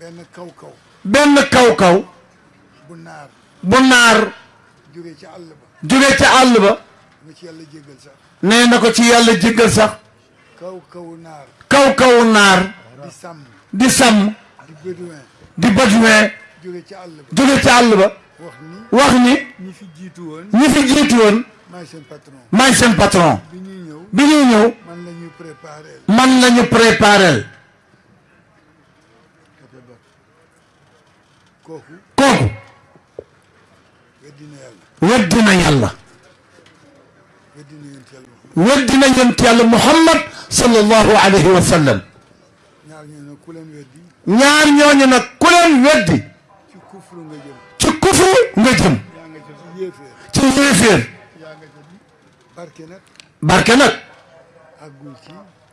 benn kaw kaw benn kaw kaw bu naar bu naar jóge ca àll ba jóge ca àll ba na ci yàlla jéggal sax nee na ko ci yàlla jéggal sax kaw kaw naar kaw kaw naar di sàmm di sàmm di bédouin di bédouin jóge ca àll ba jóge ca àll ba wax ni wax ni ñi fi jiitu woon ñi fi jiitu woon maay seen patron maay seen patron bi ñuy ñëw bi ñuy ñëw man la ñu préparé man la ñu préparel kooku weddi na yàlla weddi na yonent yàlla muhammad sallallahu alayhi wa sallam ñaar ñooñu ku leen weddi ñaar ñooñu nag ku leen weddi ci kufru nga jëm ci kufru nga jëm ci yéeféer barke nag barke nag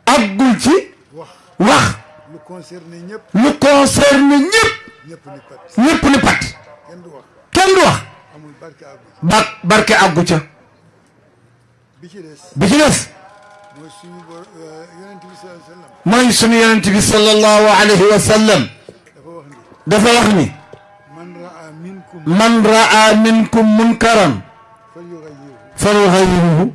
àggul ci wax lu concerné ñëpp lu concerné ñëpp ñëpp ni pat kenn du wax kenn du wax ba barke àggu ca bi ci des bi ci des mooy suñu euh, yonent bi sallallahu alayhi wa sallam mooy suñu yonent bi sallallahu alayhi wa sallam dafa wax ni man raa minkum munkaran falyughayyirhu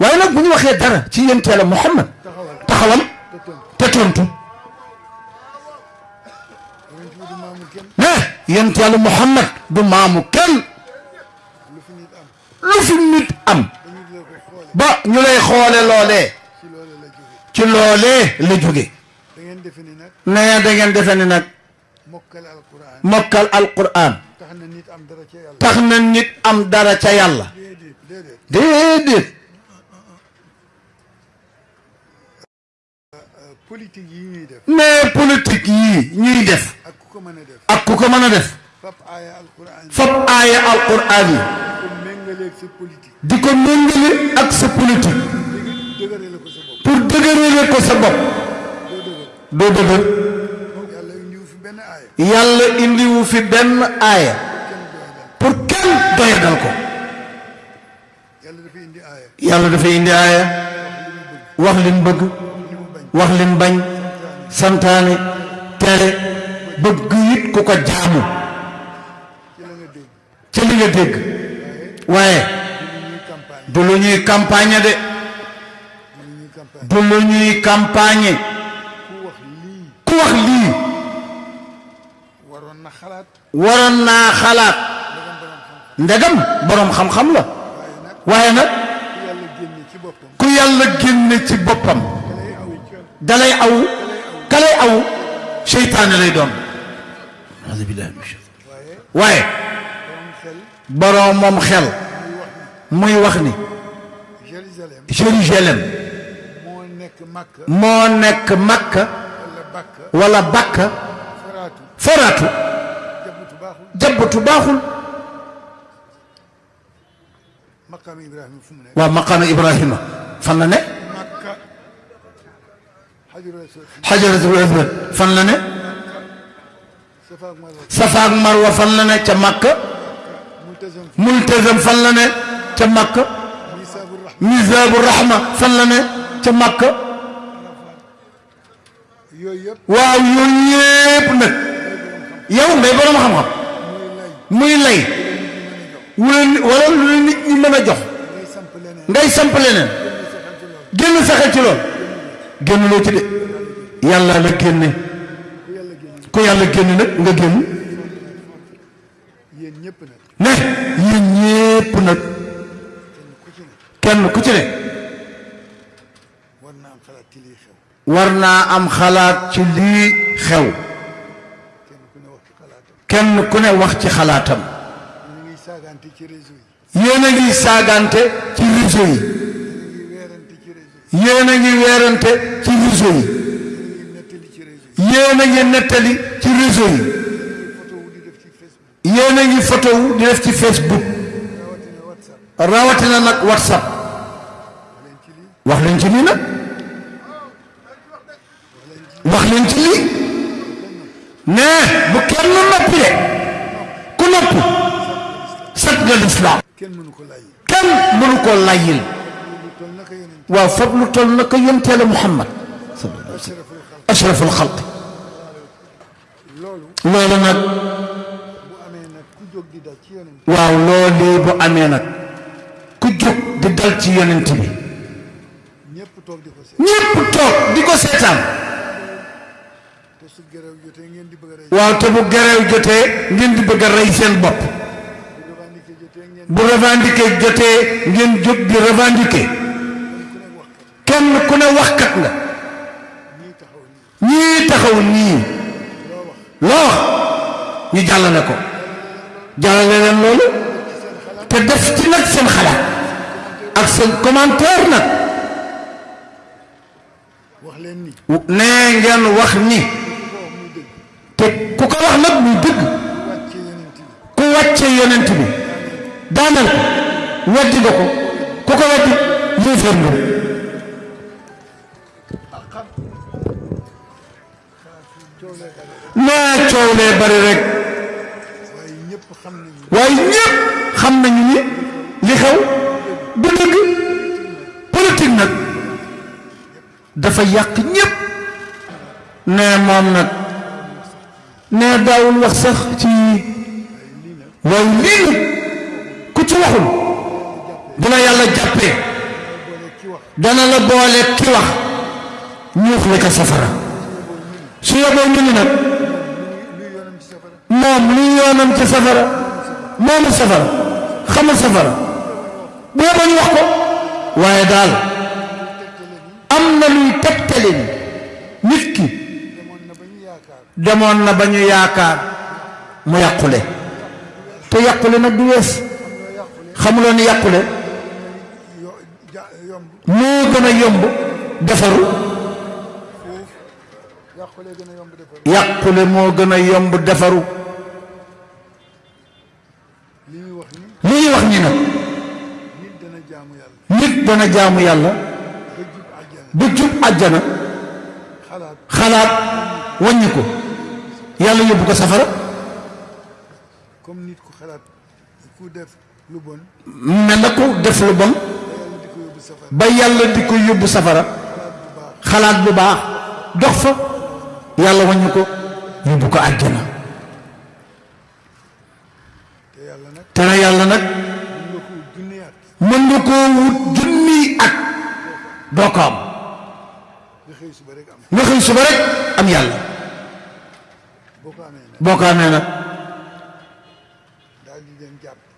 waaye nag bu ñu waxee dara ci yéen teel a Muhammad taxawal te tontu mais yéen teel a Muhammad du maamu kenn lu fi nit am ba ñu lay xoole loolee ci loolee la jóge nee da ngeen defe ni nag mokkal alquran tax na nit am dara ca yàlla déedéet politique yi ñuy def. mais politique yi ñuy def. ak ku ko mën a def. ak ku ko mën a def. fab aaya alquran yi. fab aaya alquran yi. di ko méngale ak sa politique pour dëgërale ko sa bopp doo dëgër yàlla indiwu fi benn aaya pour kenn doyadal ko yàlla dafay indi aaya wax lim bëgg wax lim bañ santaane tere bëgg it ku ko jaamu ca li nga dégg waaye du lu ñuy campagne de du lu ñuy campagne ku wax lii waroon naa xalaat ndegam boroom xam-xam la waaye nag ku yàlla génne ci boppam dalay aw kalay aw seytaane lay doon waaye boroom moom xel muy wax ni Jérusalem moo nekk Makka wala Bakka Faraatu jabbatu baaxul waaw maqaama Ibrahima fan la ne xajaratul aswad fan la ne safa ak marwa fan la ne ca Makka multazam fan la ne ca Makka misaabu rahma fan la ne ca Makka waaw yooyu yëpp nag yow ngay borom xam-xam muy lay wala lu la nit ñi mën a jox ngay samp leneen génn saxal ci lool génn loo ci de yàlla la génne ku yàlla génn nag nga génn ne yéen ñëpp nag kenn ku ci ne war naa am xalaat ci lii xew kenn ku ne wax ci xalaatam yéen a ngi saagante ci réseau yi yéen a ngi weerante ci réseau yi yéen a ngi nettali ci réseau yi yéen a ngi photo wu di def ci Facebook rawatina nag WhatsApp wax leen ci lii nag wax leen ci lii ne bu kenn noppi de ku nopp set nga lislaam kenn mënu ko layyil waaw fab lu toll naka yonteela Muhammad ashraful xalq loolu nag waaw loolee bu amee nag ku jóg di dal ci yonent bi ñépp toog di ko seetaan waaw te bu gereew jotee ngeen di bëgg a rey seen bopp bu revendiqué jotee ngeen jóg di revendiqué kenn ku ne waxkat nga ñii taxaw nii loo wax ñu jàllale ko jàllale leen loolu te def ci nag seen xalaat ak seen commentaire nag nee ngeen wax ni te ku ko wax nag muy dëgg ku wàcce yonent bi daanal ko weddi nga ko ku ko weddi yéefar nga nee coow lee bari rek waaye ñëpp xam nañu ni li xew du dëgg politique nag dafa yàq ñëpp nee moom nag nee daawul wax sax ci waaye lii nag ku ci waxul bu la yàlla jàppee dana la boole ki wax ñuux la ca safara su yeboo ñu ni nag moom luy yoonam ci safara moomu safara xamul safara bu yeboo ñu wax ko waaye daal am na luy tegtale ni nit ki demoon na ba ñu yaakaar mu yàqule te yàqule nag du wees xamuloo ni yàqule moo gën a yomb defaru yàqule moo gën a yomb defaru li ñuy wax ni li ñuy wax ni nag nit dana jaamu yàlla nit dana jaamu yàlla ba jub àjjana xalaat wàññi ko yàlla yóbbu ko safara comme nit ku xalaat ku def lu bon mel na ku def lu bon ba yàlla di ko yóbbu safara xalaat bu baax dox fa yàlla wàññi ko yóbbu ko àjjana te na yàlla nag mën nga koo wut junniy at doo ko am nga xëy suba rek am nga xëy suba rek am yàlla boo ko amee nag boo ko amee nag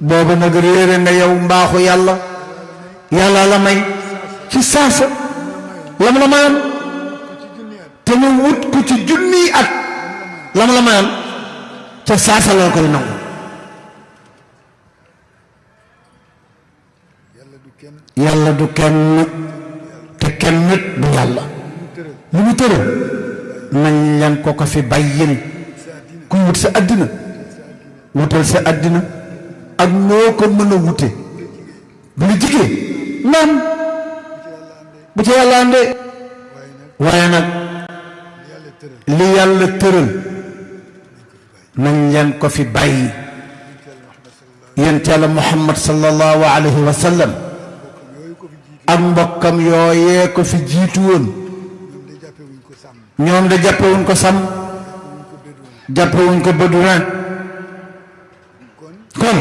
booba nag réere nga yow mbaaxu yàlla yàlla la may ci saasa lam la mayoon te mu wut ku ci junniy at lam la mayoon ca saasa la koy nangu yàlla du kenn te kenn nit du yàlla lu mu tëral nañ leen ko ko fi bàyyil kuy wut sa àddina wutal sa àddina ak noo ko mën a wute bu la jigee naam bu ca yàlla àndee waaye nag li yàlla tëral nañ leen ko fi bàyyi yonent Yàlla Muhammad sallallahu alayhi wa sallam ak mbokkam yooyee ko fi jiitu woon ñoom de jàppewuñ ko sàmm jàppewuñ ko bëddurin kon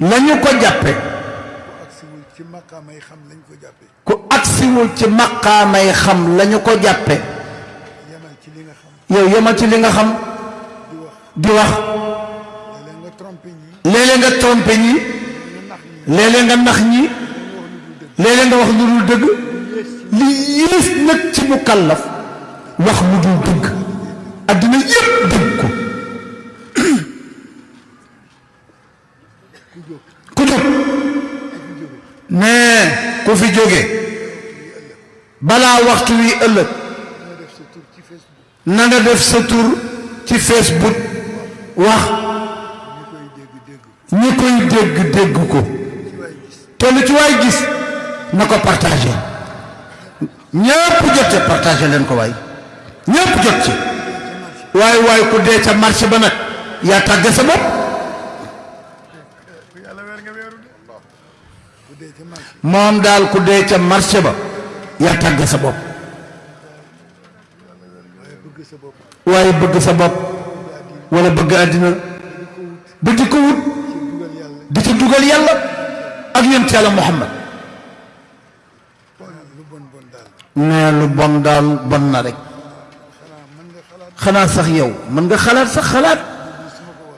lañu ko jàppe ku agsiwul ci maqaamay xam lañu ko jàppe yow yemal ci li nga xam di wax léeg-léeg nga trompé ñi léeg-léeg nga nax ñi léeg-léeg nga wax lu dul dëgg li yées nag ci mu kàllaf wax lu dul dëgg adduna yépp dëgg ko ku jóg nee ku fi jóge balaa waxtu wi ëllëg na nga def sa tur ci Facebook wax ñi koy dégg dégg ko te lu ci waay gis na ko partagé ñépp jot ci partagé leen ko waay ñépp jot ci waaye waaye ku dee ca marché ba nag yaa tàgge sa bopp moom daal ku dee ca marché ba yaa tàgge sa bopp waaye bëgg sa bopp wala bëgg àddina ba di ko wut di ci dugal yàlla ak yonent yàlla Muhammad nee lu bon daal bon na rek xanaa sax yow mën nga xalaat sax xalaat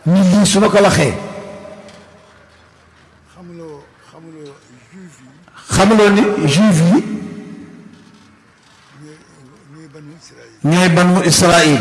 ni lii su ma ko waxee xamuloo ni juif yi ñooy banu Israël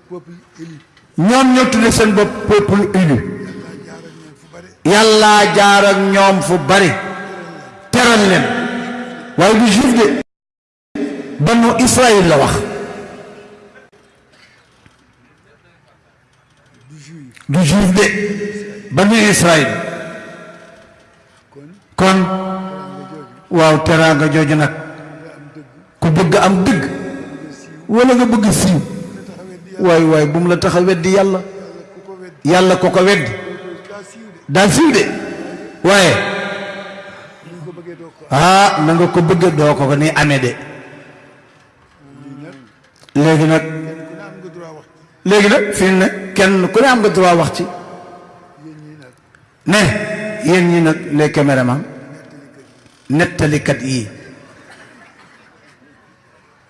ñoom ñoo tudde seen bopp peuple élu yàlla jaar ak ñoom fu bari teral leen waaye du juif de banu Israël la wax du juif de banu Israël kon waaw teraanga jooju nag ku bëgg am dëgg wala nga bëgg siiw waay waay bu mu la tax a weddi yàlla yàlla ko ko weddi daa siiw de waaye ah na nga ko bëgg doo ko ko ni amee de léegi nag léegi nag fii ne kenn ku ne am nga droit wax ci ne yéen ñi nag les caméramans nettalikat yi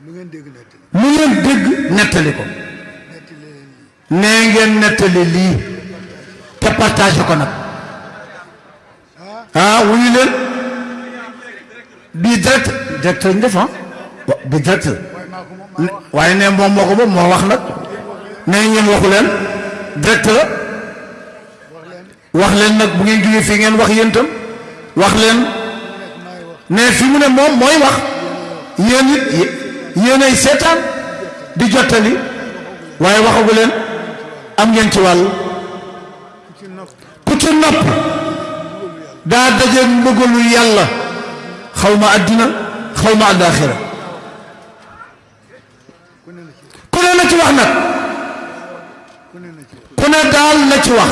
lu ngeen dégg nettali lu ngeen dégg nettali ko nee ngeen nettali lii te partagé ko nag ah wuyu leen bii direct direct lañ def ah bi direct waaye ne moom moo ko moom moo wax nag ne ngeen waxu leen direct la wax leen nag bu ngeen jógee fii ngeen wax yéen itam wax leen ne fi mu ne moom mooy wax yéen it yéenay seetaan di jottali waaye waxagu leen am ngeen ci wàll ku ci nopp daa daje mbëggalu yàlla xaw ma àddina xaw ma àllaaxira ku ne na ci wax nag ku ne daal na ci wax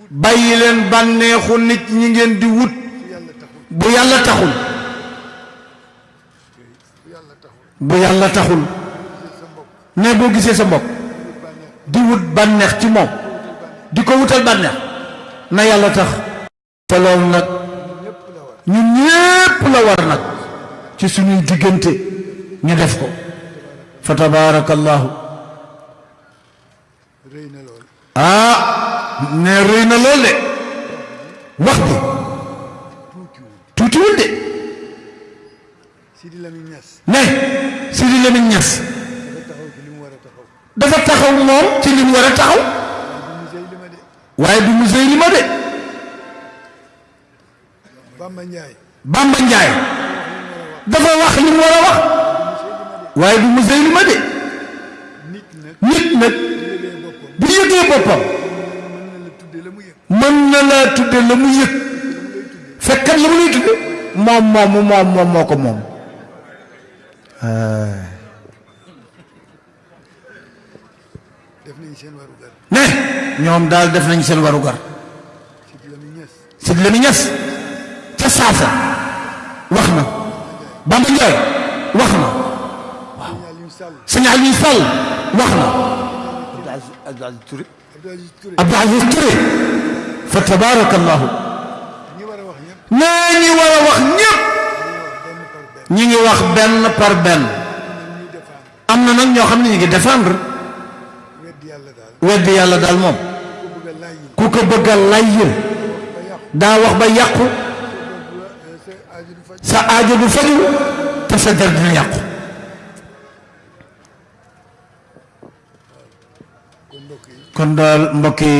bàyyi leen bànneexu nit ñi ngeen di wut bu yàlla taxul bu yàlla taxul ne boo gisee sa mbokk di wut bànneex ci moom di ko wutal bànneex na yàlla tax te loolu nag ñun ñépp la war nag ci suñuy diggante ñu def ko fa tabaarakallaahu ah ne rëy na lool de wax bi tuutiwul de ne Sidi Lamine Niass dafa taxaw moom ci li mu war a taxaw waaye du musée li ma de Bamba Njaay Bamba Njaay dafa wax li mu war a wax waaye du Musaylima de nit nag bu yëgee boppam mën na laa tudde la mu yëg fekkat la mu lay tudde moom moom moom moom moo ko moom def nañ seen warugar. ne ñoom daal def nañ seen warugar. Sidi Lamine Niass. Sidi Lamine Niass ca Saasa wax na Bamba Ndiaye wax na waaw sëñ Aliou Sall wax na Abdou Aziz Touré Abdou Aziz Touré fa tabarakallahu nee ñi war a wax ñëpp ñi ngi wax benn par benn am na nag ñoo xam ne ñu ngi défendre weddi yàlla daal moom ku ko bëgg a layyil daa wax ba yàqu sa aajo du faju te sa der dina yàqu kon daal mbokk yi